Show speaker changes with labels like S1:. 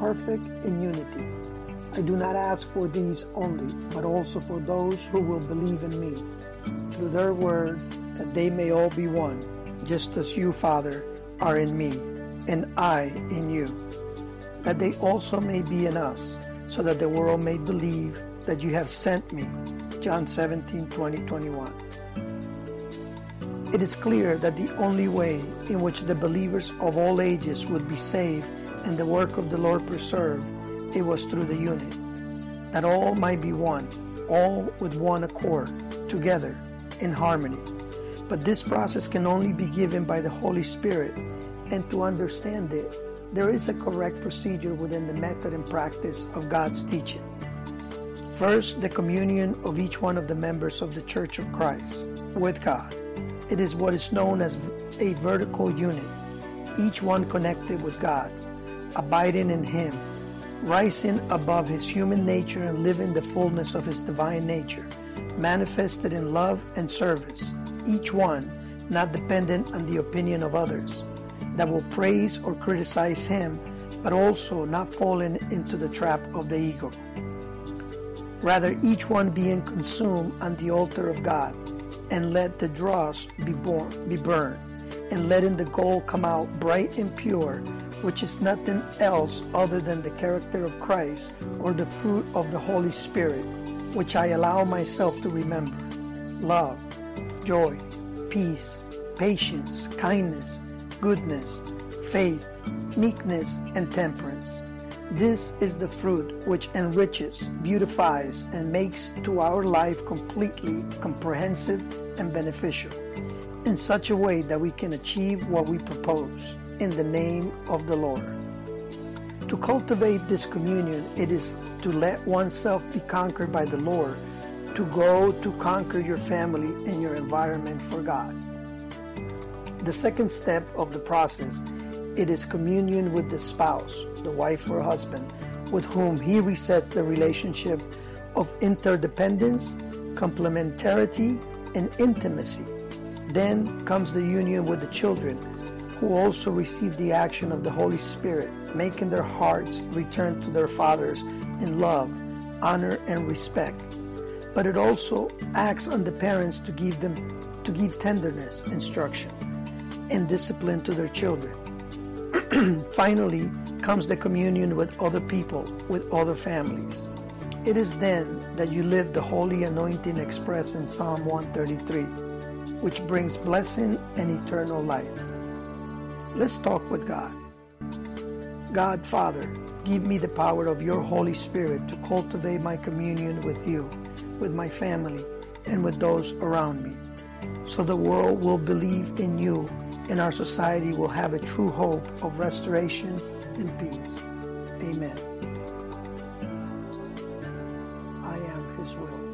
S1: perfect in unity. I do not ask for these only, but also for those who will believe in me through their word, that they may all be one, just as you, Father, are in me, and I in you, that they also may be in us, so that the world may believe that you have sent me. John 17, 20, 21. It is clear that the only way in which the believers of all ages would be saved and the work of the Lord preserved, it was through the unity, that all might be one, all with one accord, together, in harmony. But this process can only be given by the Holy Spirit, and to understand it, there is a correct procedure within the method and practice of God's teaching. First, the communion of each one of the members of the Church of Christ with God. It is what is known as a vertical unit, each one connected with God, abiding in Him, rising above his human nature and living the fullness of his divine nature, manifested in love and service, each one not dependent on the opinion of others, that will praise or criticize him, but also not falling into the trap of the ego. Rather, each one being consumed on the altar of God, and let the dross be, born, be burned, and letting the gold come out bright and pure, which is nothing else other than the character of Christ or the fruit of the Holy Spirit, which I allow myself to remember. Love, joy, peace, patience, kindness, goodness, faith, meekness, and temperance. This is the fruit which enriches, beautifies, and makes to our life completely comprehensive and beneficial in such a way that we can achieve what we propose in the name of the Lord. To cultivate this communion, it is to let oneself be conquered by the Lord, to go to conquer your family and your environment for God. The second step of the process, it is communion with the spouse, the wife or husband, with whom he resets the relationship of interdependence, complementarity, and intimacy. Then comes the union with the children, who also receive the action of the Holy Spirit, making their hearts return to their fathers in love, honor, and respect. But it also acts on the parents to give them to give tenderness, instruction, and discipline to their children. Finally comes the communion with other people, with other families. It is then that you live the holy anointing expressed in Psalm 133, which brings blessing and eternal life. Let's talk with God. God, Father, give me the power of your Holy Spirit to cultivate my communion with you, with my family, and with those around me, so the world will believe in you and our society will have a true hope of restoration and peace. Amen. I am His will.